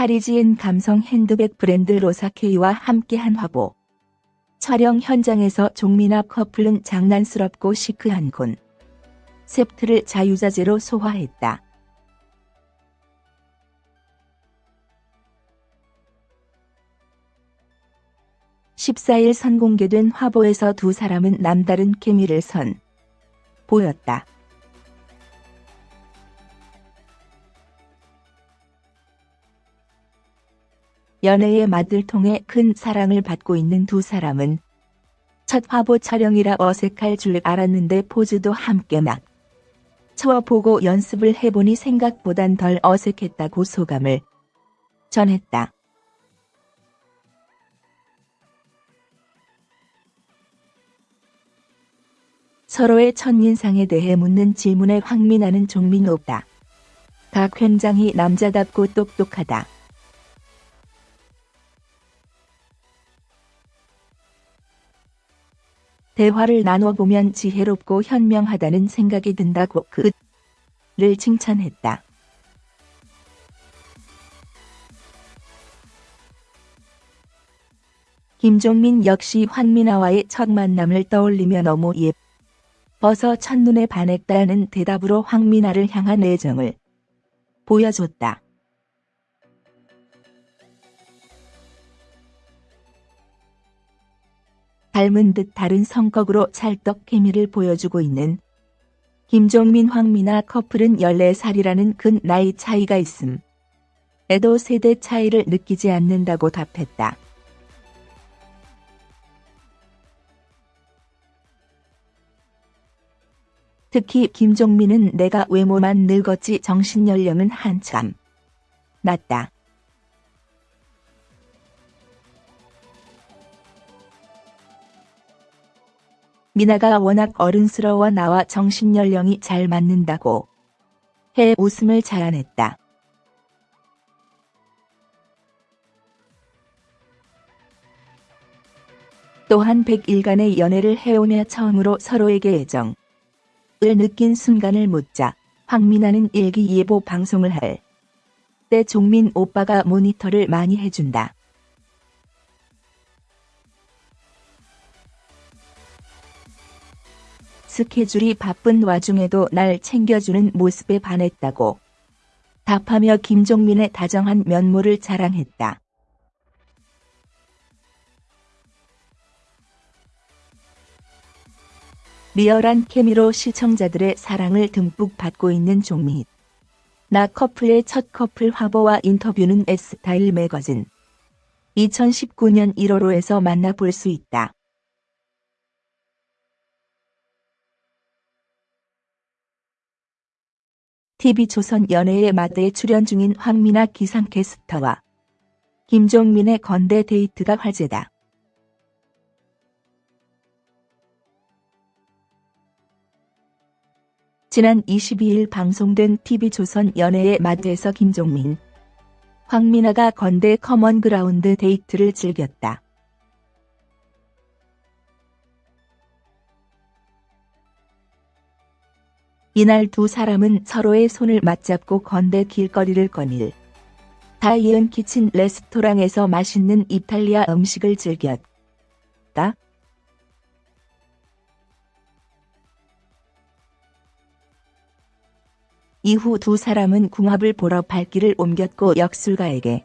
파리지엔 감성 핸드백 브랜드 로사케이와 함께한 화보. 촬영 현장에서 종민아 커플은 장난스럽고 시크한 콘셉트를 자유자재로 소화했다. 14일 선공개된 화보에서 두 사람은 남다른 케미를 선 보였다. 연애의 맛을 통해 큰 사랑을 받고 있는 두 사람은 첫 화보 촬영이라 어색할 줄 알았는데 포즈도 함께 막 쳐보고 연습을 해보니 생각보단 덜 어색했다고 소감을 전했다. 서로의 첫인상에 대해 묻는 질문에 황민아는 종민 오빠. 각 굉장히 남자답고 똑똑하다. 대화를 나눠보면 지혜롭고 현명하다는 생각이 든다고 그를 칭찬했다. 김종민 역시 황민아와의 첫 만남을 떠올리며 너무 예뻐서 첫눈에 반했다는 대답으로 황민아를 향한 애정을 보여줬다. 닮은 듯 다른 성격으로 찰떡 케미를 보여주고 있는 김종민 황미나 커플은 14살이라는 큰 나이 차이가 있음. 에도 세대 차이를 느끼지 않는다고 답했다. 특히 김종민은 내가 외모만 늙었지 정신 연령은 한참 낮다. 미나가 워낙 어른스러워 나와 정신연령이 잘 맞는다고 해 웃음을 자아냈다. 또한 100일간의 연애를 해오며 처음으로 서로에게 애정을 느낀 순간을 묻자 황미나는 일기예보 방송을 할 때 종민 오빠가 모니터를 많이 해준다. 스케줄이 바쁜 와중에도 날 챙겨주는 모습에 반했다고 답하며 김종민의 다정한 면모를 자랑했다. 리얼한 케미로 시청자들의 사랑을 듬뿍 받고 있는 종민. 나 커플의 첫 커플 화보와 인터뷰는 S타일 매거진 2019년 1월호에서 만나볼 수 있다. TV조선 연애의 마대에 출연 중인 황미나 기상 캐스터와 김종민의 건대 데이트가 화제다. 지난 22일 방송된 TV조선 연애의 맛에서 김종민, 황미나가 건대 커먼그라운드 데이트를 즐겼다. 이날 두 사람은 서로의 손을 맞잡고 건대 길거리를 거닐다 이언 키친 레스토랑에서 맛있는 이탈리아 음식을 즐겼다. 이후 두 사람은 궁합을 보러 발길을 옮겼고 역술가에게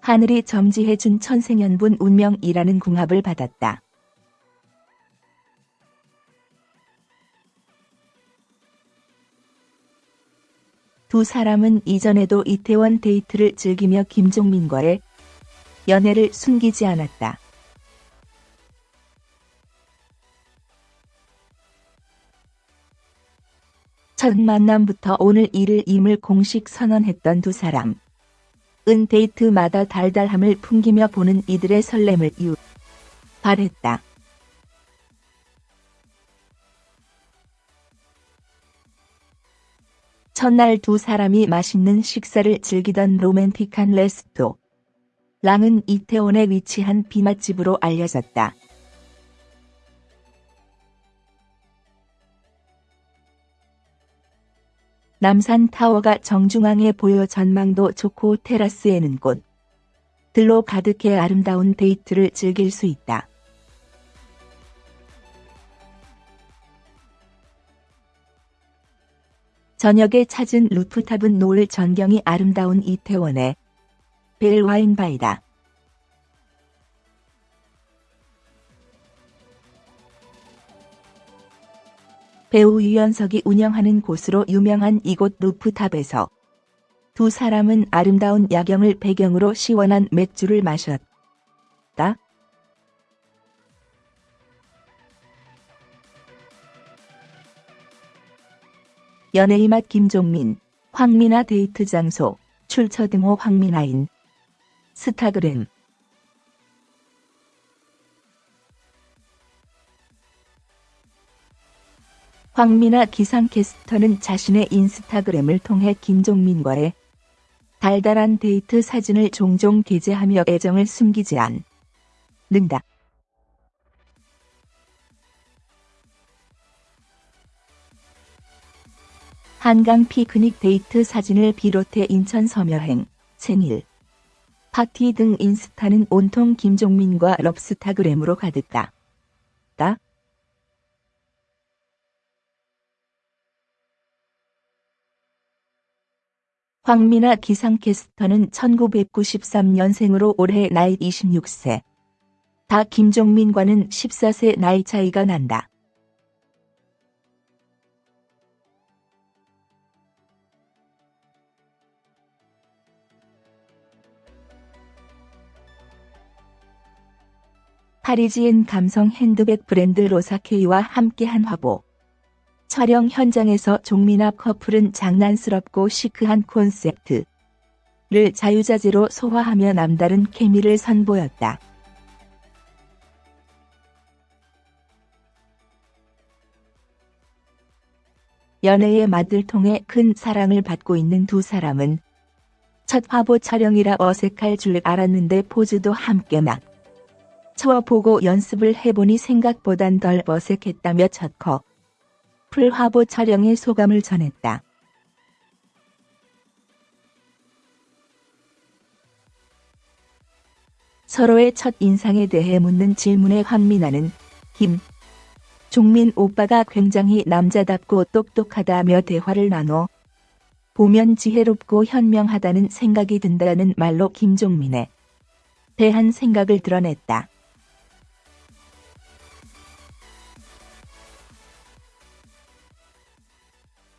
하늘이 점지해준 천생연분 운명이라는 궁합을 받았다. 두 사람은 이전에도 이태원 데이트를 즐기며 김종민과의 연애를 숨기지 않았다. 첫 만남부터 오늘 이를 임을 공식 선언했던 두 사람. 은 데이트마다 달달함을 풍기며 보는 이들의 설렘을 유발했다. 첫날 두 사람이 맛있는 식사를 즐기던 로맨틱한 레스토. 랑은 이태원에 위치한 비맛집으로 알려졌다. 남산 타워가 정중앙에 보여 전망도 좋고 테라스에는 꽃. 들로 가득해 아름다운 데이트를 즐길 수 있다. 저녁에 찾은 루프탑은 노을 전경이 아름다운 이태원의 벨 와인바이다. 배우 유연석이 운영하는 곳으로 유명한 이곳 루프탑에서 두 사람은 아름다운 야경을 배경으로 시원한 맥주를 마셨다. 연예의 맛 김종민, 황미나 데이트 장소, 출처 등호 황미나인, 스타그램 황미나 기상캐스터는 자신의 인스타그램을 통해 김종민과의 달달한 데이트 사진을 종종 게재하며 애정을 숨기지 않는다. 한강 피크닉 데이트 사진을 비롯해 인천 섬여행, 생일, 파티 등 인스타는 온통 김종민과 럽스타그램으로 가득하다. 다? 황미나 기상캐스터는 1993년생으로 올해 나이 26세. 다 김종민과는 14세 나이 차이가 난다. 파리지엔 감성 핸드백 브랜드 로사케이와 함께한 화보. 촬영 현장에서 종민아 커플은 장난스럽고 시크한 콘셉트를 자유자재로 소화하며 남다른 케미를 선보였다. 연애의 맛을 통해 큰 사랑을 받고 있는 두 사람은 첫 화보 촬영이라 어색할 줄 알았는데 포즈도 함께 막 쳐보고 연습을 해보니 생각보단 덜 어색했다며 첫 커플 화보 촬영의 소감을 전했다. 서로의 첫 인상에 대해 묻는 질문에 황미나는 김 종민 오빠가 굉장히 남자답고 똑똑하다며 대화를 나눠 보면 지혜롭고 현명하다는 생각이 든다는 말로 김종민에 대한 생각을 드러냈다.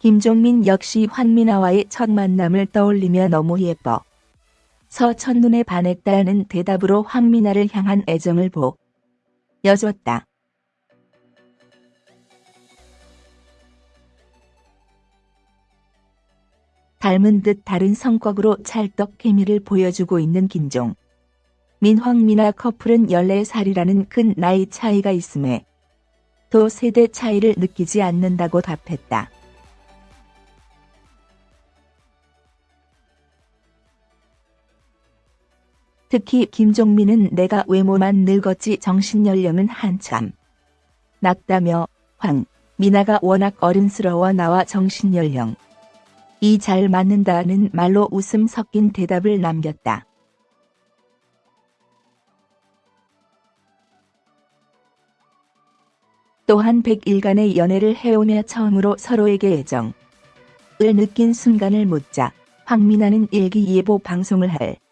김종민 역시 황미나와의 첫 만남을 떠올리며 너무 예뻐. 서 첫눈에 반했다는 대답으로 황미나를 향한 애정을 보 여줬다. 닮은 듯 다른 성격으로 찰떡 케미를 보여주고 있는 김종. 민황미나 커플은 14살이라는 큰 나이 차이가 있음에 또 세대 차이를 느끼지 않는다고 답했다. 특히 김종민은 내가 외모만 늙었지 정신연령은 한참 낮다며 황, 미나가 워낙 어른스러워 나와 정신연령 이 잘 맞는다는 말로 웃음 섞인 대답을 남겼다. 또한 100일간의 연애를 해오며 처음으로 서로에게 애정을 느낀 순간을 묻자 황미나는 일기예보 방송을 할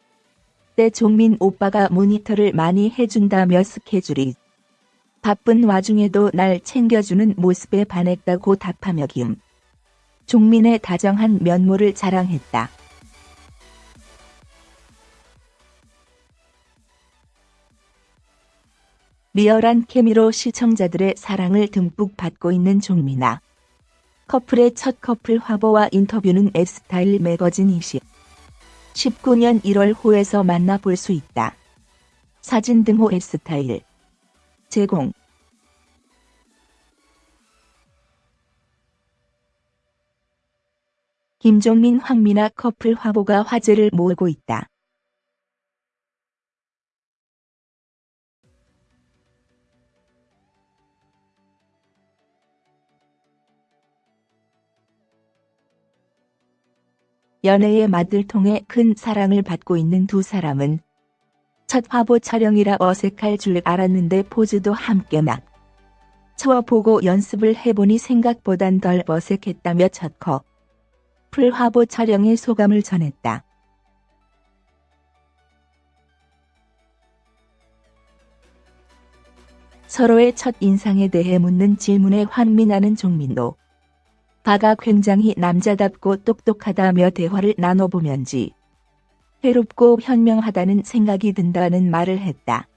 때 종민 오빠가 모니터를 많이 해준다며 스케줄이 바쁜 와중에도 날 챙겨주는 모습에 반했다고 답하며 김 종민의 다정한 면모를 자랑했다. 리얼한 케미로 시청자들의 사랑을 듬뿍 받고 있는 종민아. 커플의 첫 커플 화보와 인터뷰는 S타일 매거진 20. 19년 1월 호에서 만나볼 수 있다. 사진 등호 S타일 제공 김종민 황미나 커플 화보가 화제를 모으고 있다. 연애의 맛을 통해 큰 사랑을 받고 있는 두 사람은 첫 화보 촬영이라 어색할 줄 알았는데 포즈도 함께 막 쳐보고 연습을 해보니 생각보단 덜 어색했다며 첫 커플 화보 촬영의 소감을 전했다. 서로의 첫 인상에 대해 묻는 질문에 환민하는 종민도. 바가 굉장히 남자답고 똑똑하다며 대화를 나눠보면지. 해롭고 현명하다는 생각이 든다는 말을 했다.